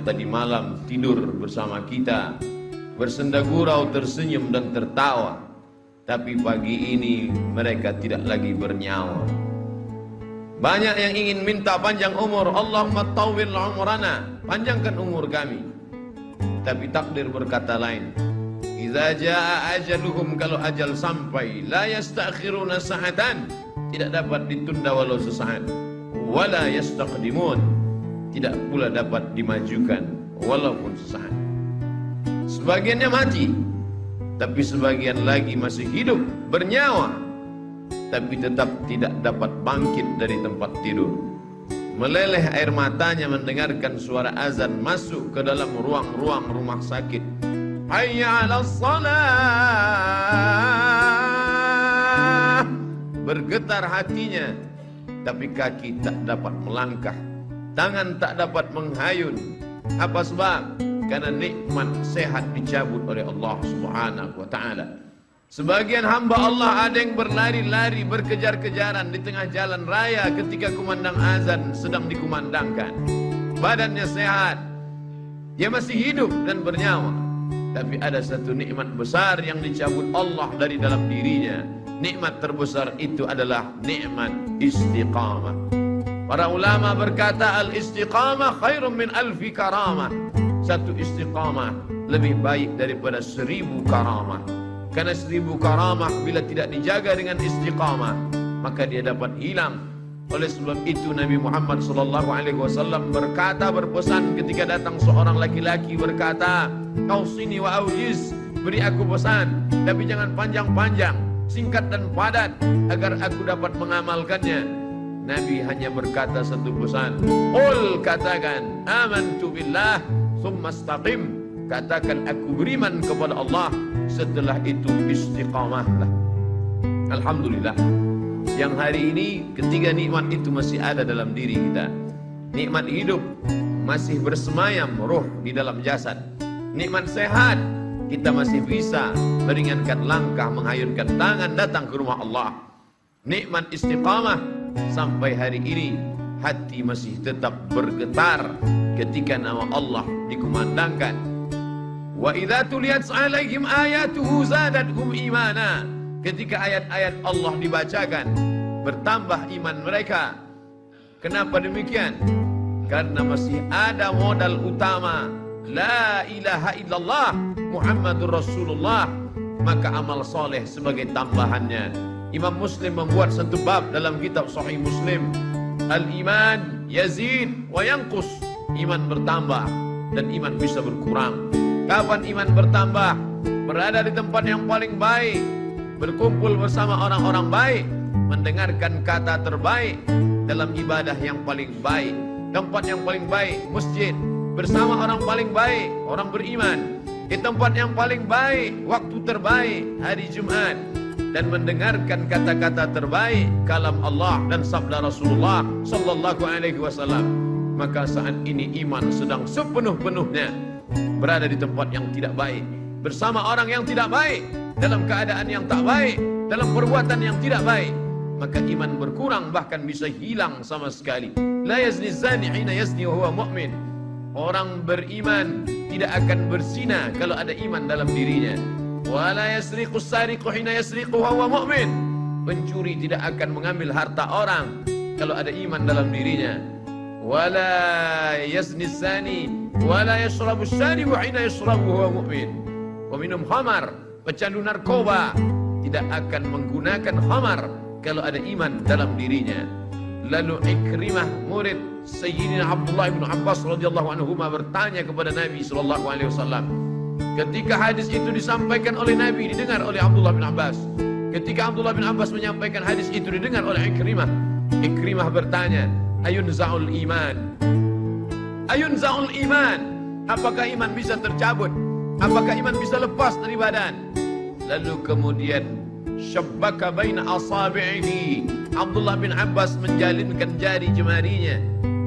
Tadi malam tidur bersama kita. Bersenda gurau, tersenyum dan tertawa. Tapi pagi ini mereka tidak lagi bernyawa. Banyak yang ingin minta panjang umur. Allahumma tawwil umrana. Panjangkan umur kami. Tapi takdir berkata lain. Iza jaa ajaluhum kalau ajal sampai La yastakhiruna sa'atan Tidak dapat ditunda walau sesaat. Wala yastaqdimun tidak pula dapat dimajukan walaupun sesaat. Sebagiannya mati, tapi sebagian lagi masih hidup, bernyawa, tapi tetap tidak dapat bangkit dari tempat tidur. Meleleh air matanya mendengarkan suara azan masuk ke dalam ruang-ruang rumah sakit. Hayya 'ala salah. Bergetar hatinya, tapi kaki tak dapat melangkah Tangan tak dapat menghayun. Apa sebab? Karena nikmat sehat dicabut oleh Allah Subhanahu wa taala. Sebagian hamba Allah ada yang berlari-lari berkejar-kejaran di tengah jalan raya ketika kumandang azan sedang dikumandangkan. Badannya sehat. Dia masih hidup dan bernyawa. Tapi ada satu nikmat besar yang dicabut Allah dari dalam dirinya. Nikmat terbesar itu adalah nikmat istiqamah. Para ulama berkata al-istiqamah khairun min alfi karamah. Satu istiqamah lebih baik daripada seribu karamah. Karena seribu karamah bila tidak dijaga dengan istiqamah, maka dia dapat hilang. Oleh sebab itu Nabi Muhammad sallallahu alaihi wasallam berkata berpesan ketika datang seorang laki-laki berkata, "Kau sini wa aujiz, beri aku pesan, tapi jangan panjang-panjang, singkat dan padat agar aku dapat mengamalkannya." Nabi hanya berkata satu pesan. Qul katakan Amantu billah Summa staqim Katakan aku beriman kepada Allah. Setelah itu istiqamahlah Alhamdulillah. Yang hari ini ketiga nikmat itu masih ada dalam diri kita. Nikmat hidup Masih bersemayam roh di dalam jasad. Nikmat sehat Kita masih bisa meringankan langkah Menghayunkan tangan datang ke rumah Allah. Nikmat istiqamah sampai hari ini hati masih tetap bergetar ketika nama Allah dikumandangkan. Wa idza tuliyat alaihim ayatuhu zadatuhum imana. Ketika ayat-ayat Allah dibacakan bertambah iman mereka. Kenapa demikian? Karena masih ada modal utama. La ilaha illallah muhammadur rasulullah. Maka amal soleh sebagai tambahannya Imam Muslim membuat satu bab dalam kitab Sahih Muslim. Al-iman yazid wa yanqus. Iman bertambah dan iman bisa berkurang. Kapan iman bertambah? Berada di tempat yang paling baik, berkumpul bersama orang-orang baik, mendengarkan kata terbaik dalam ibadah yang paling baik. Tempat yang paling baik, masjid, bersama orang paling baik, orang beriman. Di tempat yang paling baik, waktu terbaik, hari Jumat, dan mendengarkan kata-kata terbaik kalam Allah dan sabda Rasulullah sallallahu alaihi wasallam. Maka saat ini iman sedang sepenuh-penuhnya berada di tempat yang tidak baik bersama orang yang tidak baik dalam keadaan yang tak baik dalam perbuatan yang tidak baik maka iman berkurang bahkan bisa hilang sama sekali. La yazni zani hina yazni huwa mu'min. Orang beriman tidak akan berzina kalau ada iman dalam dirinya wala yasriqu sariqu hina yasriqu huwa mu'min. Pencuri tidak akan mengambil harta orang kalau ada iman dalam dirinya. Wala yazni sani wala yashrabu sharibu hina yashrabu huwa mu'min. Peminum khamar pecandu narkoba tidak akan menggunakan khamar kalau ada iman dalam dirinya. Lalu ikrimah murid Sayyidina Abdullah bin Abbas radhiyallahu anhu bertanya kepada Nabi sallallahu alaihi wasallam Ketika hadis itu disampaikan oleh Nabi didengar oleh Abdullah bin Abbas. Ketika Abdullah bin Abbas menyampaikan hadis itu didengar oleh Ikrimah. Ikrimah bertanya, "Ayun za'ul iman?" Ayun za'ul iman? Apakah iman bisa tercabut? Apakah iman bisa lepas dari badan? Lalu kemudian syabbaka baina asabi'ihi. Abdullah bin Abbas menjalinkan jari jemarinya.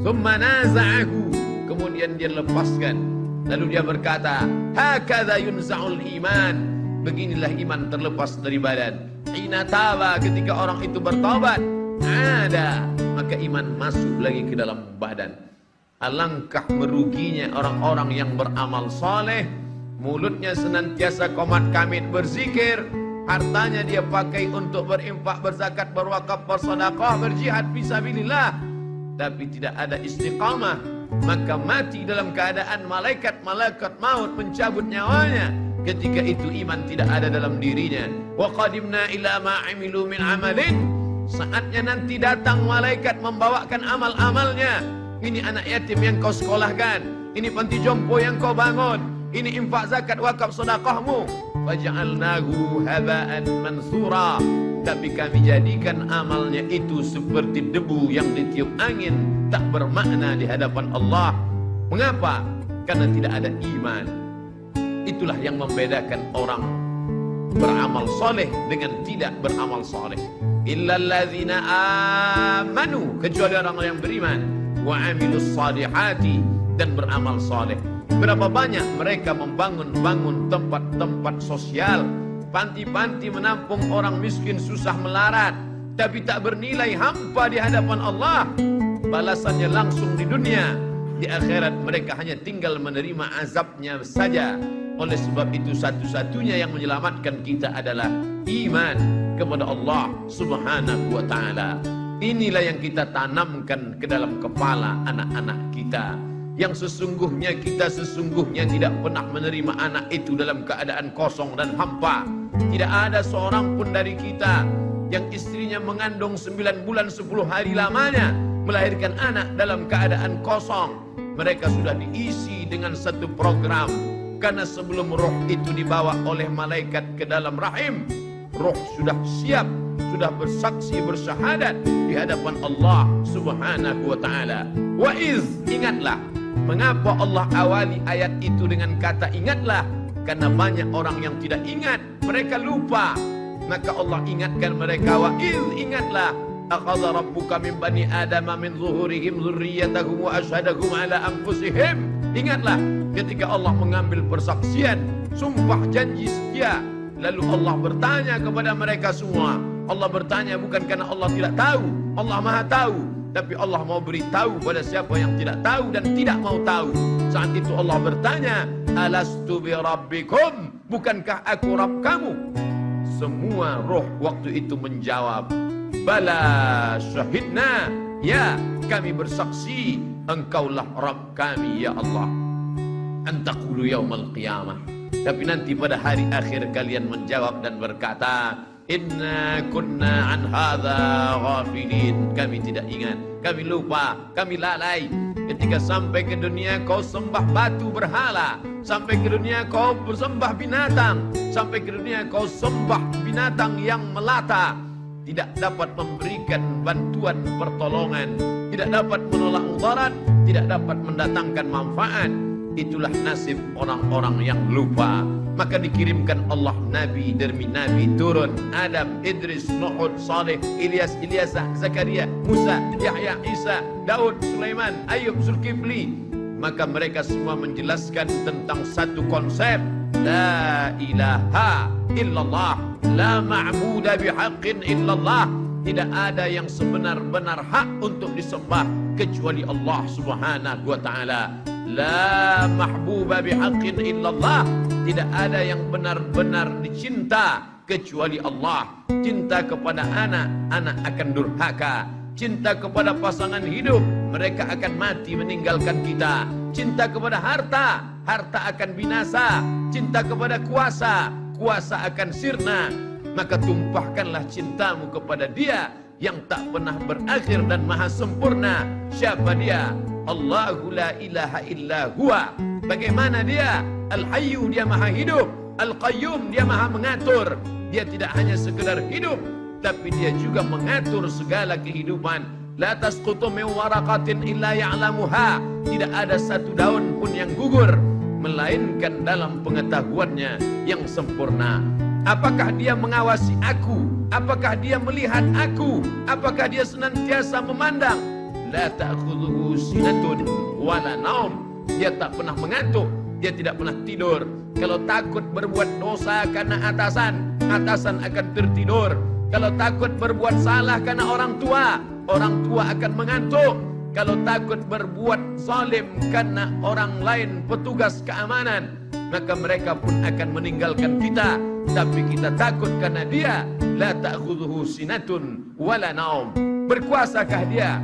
Thumma naza'ahu. Kemudian dia lepaskan Lalu dia berkata, "Hakadha yunza'ul iman." Beginilah iman terlepas dari badan. Ina taba ketika orang itu bertobat, ada maka iman masuk lagi ke dalam badan. Alangkah meruginya orang-orang yang beramal soleh Mulutnya senantiasa komat kamit berzikir Hartanya dia pakai untuk berimpak, berzakat, berwakaf, bersedekah, berjihad fisabilillah tapi tidak ada istiqamah maka mati dalam keadaan malaikat-malaikat maut mencabut nyawanya. Ketika itu iman tidak ada dalam dirinya. Wa qadimna ila ma amilu min amalin. Saatnya nanti datang malaikat membawakan amal-amalnya. Ini anak yatim yang kau sekolahkan. Ini panti jompo yang kau bangun. Ini infak zakat wakaf sedekahmu. Faj'alnahu haba'an mansura tapi kami jadikan amalnya itu seperti debu yang ditiup angin tak bermakna di hadapan Allah. Mengapa? Karena tidak ada iman. Itulah yang membedakan orang beramal soleh dengan tidak beramal soleh. Illalladzina amanu kecuali orang yang beriman. Wa amilus salihati dan beramal soleh. Berapa banyak mereka membangun-bangun tempat-tempat sosial panti-panti menampung orang miskin susah melarat tapi tak bernilai hampa di hadapan Allah. Balasannya langsung di dunia. Di akhirat mereka hanya tinggal menerima azabnya saja. Oleh sebab itu satu-satunya yang menyelamatkan kita adalah iman kepada Allah subhanahu wa ta'ala. Inilah yang kita tanamkan ke dalam kepala anak-anak kita yang sesungguhnya kita sesungguhnya tidak pernah menerima anak itu dalam keadaan kosong dan hampa. Tidak ada seorang pun dari kita yang istrinya mengandung sembilan bulan sepuluh hari lamanya melahirkan anak dalam keadaan kosong. Mereka sudah diisi dengan satu program karena sebelum roh itu dibawa oleh malaikat ke dalam rahim, roh sudah siap, sudah bersaksi bersyahadat di hadapan Allah Subhanahu wa taala. Wa iz ingatlah Mengapa Allah awali ayat itu dengan kata ingatlah? Karena banyak orang yang tidak ingat, mereka lupa. Maka Allah ingatkan mereka wa iz ingatlah akhadha rabbuka min bani adama min zuhurihim dzurriyyatahum wa asyhadahum ala anfusihim. Ingatlah ketika Allah mengambil persaksian, sumpah janji setia, lalu Allah bertanya kepada mereka semua. Allah bertanya bukan karena Allah tidak tahu, Allah Maha tahu, tapi Allah mau beritahu pada siapa yang tidak tahu dan tidak mau tahu. Saat itu Allah bertanya, Alastu bi rabbikum? Bukankah aku Rabb kamu? Semua roh waktu itu menjawab, Bala syahidna. Ya, kami bersaksi, engkaulah Rabb kami, ya Allah. Antakulu yaumal qiyamah. Tapi nanti pada hari akhir kalian menjawab dan berkata, Inna kunna an hadha ghafilin. Kami tidak ingat Kami lupa Kami lalai. Ketika sampai ke dunia kau sembah batu berhala. Sampai ke dunia kau bersembah binatang. Sampai ke dunia kau sembah binatang yang melata. Tidak dapat memberikan bantuan pertolongan. Tidak dapat menolak mudarat Tidak dapat mendatangkan manfaat. Itulah nasib orang-orang yang lupa maka dikirimkan Allah Nabi demi Nabi. Turun Adam, Idris, Nuhud, Saleh, Ilyas, Ilyas, Zakaria, Musa, Yahya, Isa, Daud, Sulaiman, Ayub, Zulkifli. Maka mereka semua menjelaskan tentang satu konsep. La ilaha illallah. La ma'buda bihaqqin illallah. Tidak ada yang sebenar-benar hak untuk disembah Kecuali Allah subhanahu wa ta'ala. La mahbuba bihaqqin illallah Tidak ada yang benar-benar dicinta Kecuali Allah. Cinta kepada anak Anak akan durhaka. Cinta kepada pasangan hidup Mereka akan mati meninggalkan kita. Cinta kepada harta Harta akan binasa. Cinta kepada kuasa Kuasa akan sirna. Maka tumpahkanlah cintamu kepada dia Yang tak pernah berakhir dan maha sempurna. Siapa dia? Allahu la ilaha illa huwa. Bagaimana dia? Al-Hayyu dia maha hidup. Al-Qayyum dia maha mengatur. Dia tidak hanya sekedar hidup, tapi dia juga mengatur segala kehidupan. La tasqutu min waraqatin illa ya'lamuha. Tidak ada satu daun pun yang gugur melainkan dalam pengetahuannya yang sempurna. Apakah dia mengawasi aku? Apakah dia melihat aku? Apakah dia senantiasa memandang? La ta'khudhuhu sinatun wala naum dia tak pernah mengantuk dia tidak pernah tidur kalau takut berbuat dosa karena atasan atasan akan tertidur kalau takut berbuat salah karena orang tua orang tua akan mengantuk kalau takut berbuat zalim karena orang lain petugas keamanan, maka mereka pun akan meninggalkan kita. Tapi kita takut karena dia la ta'khudhuhu sinatun wala naum. Berkuasakah dia?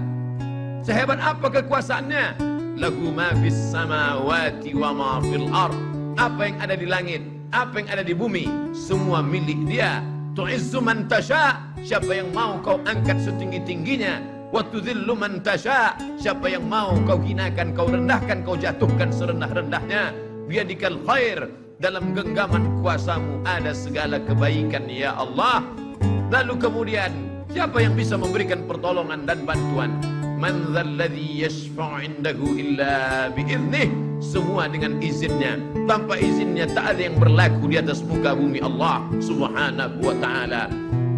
Sehebat apa kekuasaannya? Lahu ma fis samawati wa ma fil ard. Apa yang ada di langit, apa yang ada di bumi, semua milik dia. Tu'izzu man tasha, siapa yang mau kau angkat setinggi-tingginya, wa tudhillu man tasha, siapa yang mau kau hinakan, kau rendahkan, kau jatuhkan serendah-rendahnya. Biadikal khair, dalam genggaman kuasamu ada segala kebaikan ya Allah. Lalu kemudian siapa yang bisa memberikan pertolongan dan bantuan? Man dzalladzi yashfa'u 'indahu illa bi'idnih semua dengan izinnya. Tanpa izinnya tak ada yang berlaku di atas muka bumi Allah subhanahu wa ta'ala.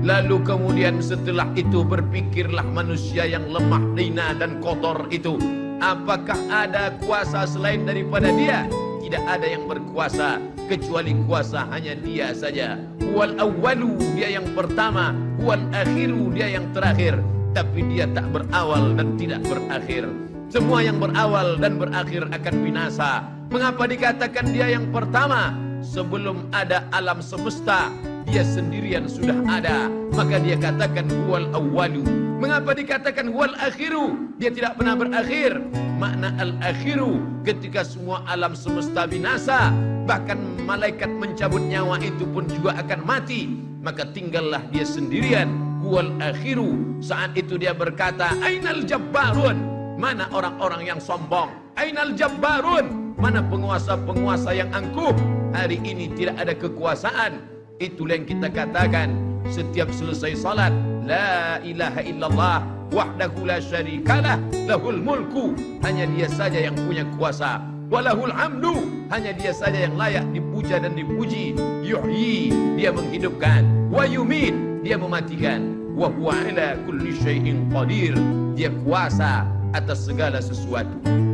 Lalu kemudian setelah itu berpikirlah manusia yang lemah dina dan kotor itu. Apakah ada kuasa selain daripada dia? Tidak ada yang berkuasa kecuali kuasa hanya dia saja. Wal awwalu dia yang pertama. Wal akhiru dia yang terakhir tapi dia tak berawal dan tidak berakhir semua yang berawal dan berakhir akan binasa. Mengapa dikatakan dia yang pertama? Sebelum ada alam semesta, dia sendirian sudah ada. Maka dia katakan huwal awwalu. Mengapa dikatakan huwal akhiru? Dia tidak pernah berakhir. Makna al-akhiru ketika semua alam semesta binasa, bahkan malaikat mencabut nyawa itu pun juga akan mati. Maka tinggallah dia sendirian. Huwal akhiru. Saat itu dia berkata, Ainal jabbarun. Mana orang-orang yang sombong? Ainal jabbarun? Mana penguasa-penguasa yang angkuh? Hari ini tidak ada kekuasaan. Itulah yang kita katakan setiap selesai salat. La ilaha illallah wahdahu la syarikalah lahul mulku. Hanya dia saja yang punya kuasa. Walahul hamdu. Hanya dia saja yang layak dipuja dan dipuji. Yuhyi, dia menghidupkan. Wa yumit, dia mematikan. Wa huwa ala kulli syai'in qadir. Dia kuasa atas segala sesuatu.